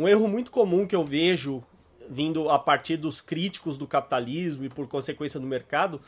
Um erro muito comum que eu vejo vindo a partir dos críticos do capitalismo e por consequência do mercado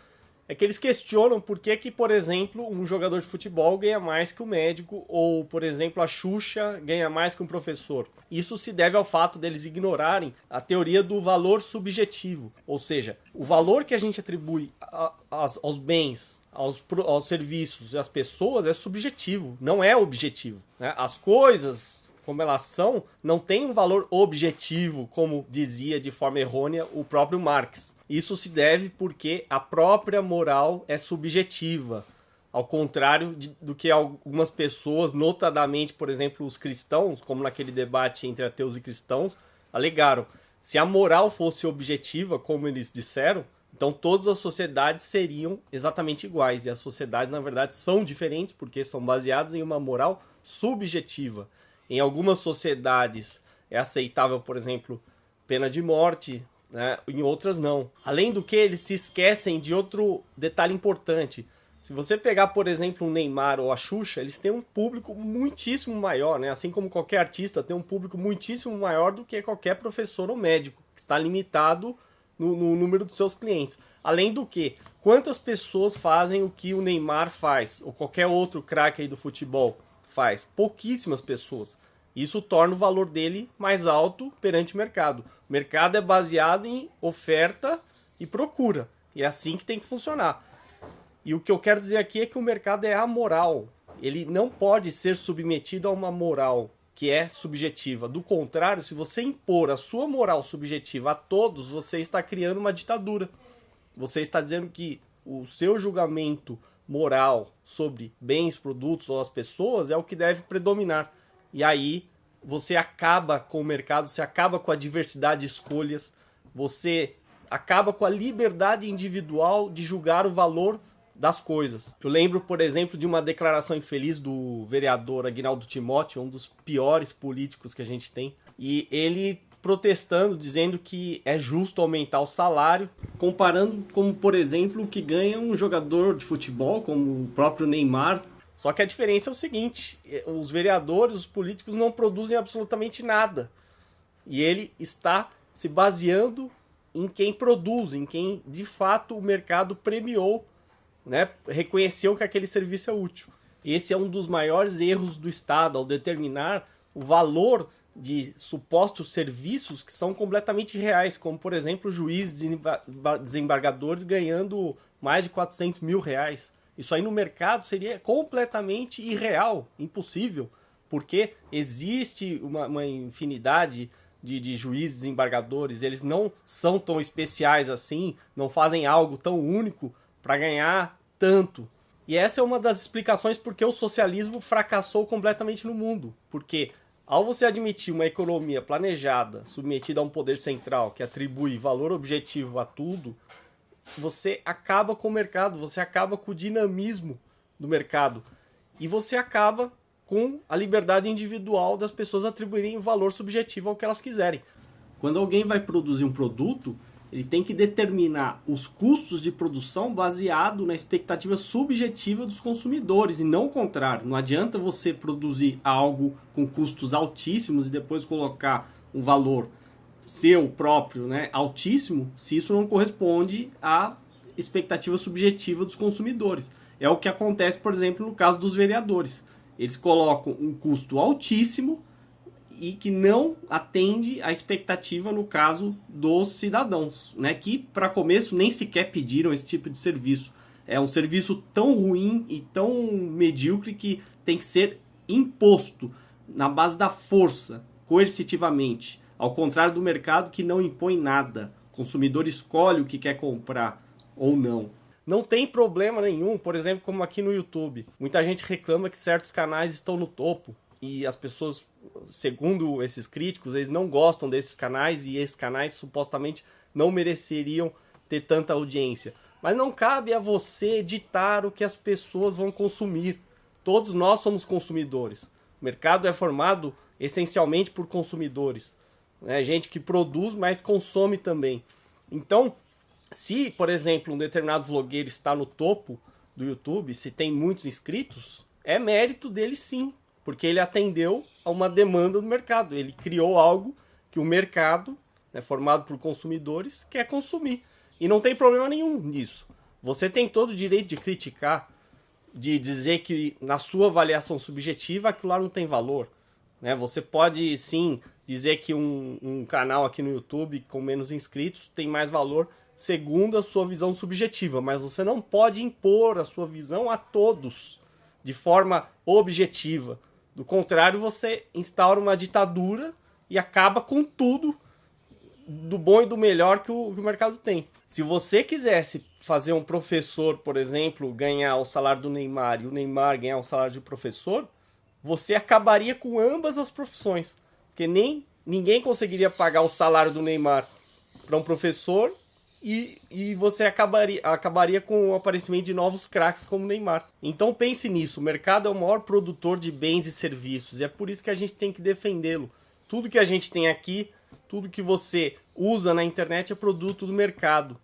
é que eles questionam por que, que, por exemplo, um jogador de futebol ganha mais que o um médico, ou, por exemplo, a Xuxa ganha mais que um professor. Isso se deve ao fato deles ignorarem a teoria do valor subjetivo, ou seja, o valor que a gente atribui a, a, aos bens, aos, aos serviços e às pessoas é subjetivo, não é objetivo. Né? As coisas, como elas são, não tem um valor objetivo, como dizia de forma errônea o próprio Marx. Isso se deve porque a própria moral é subjetiva, ao contrário de, do que algumas pessoas, notadamente, por exemplo, os cristãos, como naquele debate entre ateus e cristãos, alegaram. Se a moral fosse objetiva, como eles disseram, então todas as sociedades seriam exatamente iguais. E as sociedades, na verdade, são diferentes porque são baseadas em uma moral subjetiva. Em algumas sociedades é aceitável, por exemplo, pena de morte, né? em outras não. Além do que, eles se esquecem de outro detalhe importante. Se você pegar, por exemplo, o Neymar ou a Xuxa, eles têm um público muitíssimo maior, né? Assim como qualquer artista tem um público muitíssimo maior do que qualquer professor ou médico, que está limitado no, no número dos seus clientes. Além do que, quantas pessoas fazem o que o Neymar faz, ou qualquer outro craque aí do futebol faz? Pouquíssimas pessoas. Isso torna o valor dele mais alto perante o mercado. O mercado é baseado em oferta e procura. E é assim que tem que funcionar. E o que eu quero dizer aqui é que o mercado é amoral. Ele não pode ser submetido a uma moral que é subjetiva. Do contrário, se você impor a sua moral subjetiva a todos, você está criando uma ditadura. Você está dizendo que o seu julgamento moral sobre bens, produtos ou as pessoas é o que deve predominar. E aí você acaba com o mercado, você acaba com a diversidade de escolhas, você acaba com a liberdade individual de julgar o valor das coisas. Eu lembro, por exemplo, de uma declaração infeliz do vereador Aguinaldo Timóteo, um dos piores políticos que a gente tem, e ele protestando, dizendo que é justo aumentar o salário, comparando como, por exemplo, o que ganha um jogador de futebol, como o próprio Neymar, só que a diferença é o seguinte: é, os vereadores, os políticos não produzem absolutamente nada. E ele está se baseando em quem produz, em quem de fato o mercado premiou, né, reconheceu que aquele serviço é útil. Esse é um dos maiores erros do Estado ao determinar o valor de supostos serviços que são completamente reais, como por exemplo juízes desembargadores ganhando mais de 400 mil reais. Isso aí no mercado seria completamente irreal, impossível, porque existe uma, uma infinidade de, de juízes desembargadores, eles não são tão especiais assim, não fazem algo tão único para ganhar tanto. E essa é uma das explicações porque o socialismo fracassou completamente no mundo. Porque ao você admitir uma economia planejada, submetida a um poder central que atribui valor objetivo a tudo, você acaba com o mercado, você acaba com o dinamismo do mercado e você acaba com a liberdade individual das pessoas atribuírem valor subjetivo ao que elas quiserem. Quando alguém vai produzir um produto, ele tem que determinar os custos de produção baseado na expectativa subjetiva dos consumidores e não o contrário. Não adianta você produzir algo com custos altíssimos e depois colocar um valor seu próprio, né, altíssimo, se isso não corresponde à expectativa subjetiva dos consumidores. É o que acontece, por exemplo, no caso dos vereadores. Eles colocam um custo altíssimo e que não atende à expectativa no caso dos cidadãos, né, que para começo nem sequer pediram esse tipo de serviço. É um serviço tão ruim e tão medíocre que tem que ser imposto na base da força, coercitivamente. Ao contrário do mercado que não impõe nada. O consumidor escolhe o que quer comprar ou não. Não tem problema nenhum, por exemplo, como aqui no YouTube. Muita gente reclama que certos canais estão no topo e as pessoas, segundo esses críticos, eles não gostam desses canais e esses canais supostamente não mereceriam ter tanta audiência. Mas não cabe a você ditar o que as pessoas vão consumir. Todos nós somos consumidores. O mercado é formado essencialmente por consumidores né? gente que produz, mas consome também. Então, se, por exemplo, um determinado vlogueiro está no topo do YouTube, se tem muitos inscritos, é mérito dele sim, porque ele atendeu a uma demanda do mercado, ele criou algo que o mercado, né, formado por consumidores, quer consumir. E não tem problema nenhum nisso. Você tem todo o direito de criticar, de dizer que na sua avaliação subjetiva aquilo lá não tem valor. Né? Você pode sim dizer que um, um canal aqui no YouTube com menos inscritos tem mais valor segundo a sua visão subjetiva, mas você não pode impor a sua visão a todos de forma objetiva. Do contrário, você instaura uma ditadura e acaba com tudo do bom e do melhor que o, que o mercado tem. Se você quisesse fazer um professor, por exemplo, ganhar o salário do Neymar e o Neymar ganhar o salário de professor, você acabaria com ambas as profissões. Porque nem ninguém conseguiria pagar o salário do Neymar para um professor e, e você acabaria, acabaria com o aparecimento de novos craques como Neymar. Então pense nisso, o mercado é o maior produtor de bens e serviços e é por isso que a gente tem que defendê-lo. Tudo que a gente tem aqui, tudo que você usa na internet é produto do mercado,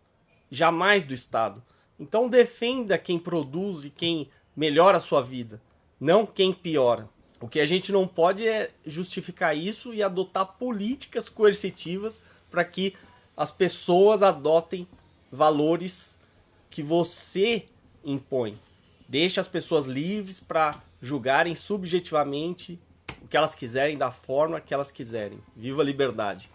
jamais do Estado. Então defenda quem produz e quem melhora a sua vida, não quem piora. O que a gente não pode é justificar isso e adotar políticas coercitivas para que as pessoas adotem valores que você impõe. Deixe as pessoas livres para julgarem subjetivamente o que elas quiserem da forma que elas quiserem. Viva a liberdade!